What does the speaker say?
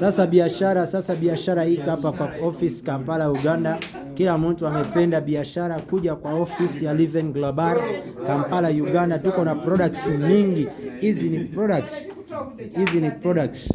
Sasa biashara sasa biashara iko hapa kwa office Kampala, Uganda. Kila mtu amependa biashara kuja kwa office ya Liven Global Kampala, Uganda. Tuko na products mingi. Hizi ni products, hizi ni products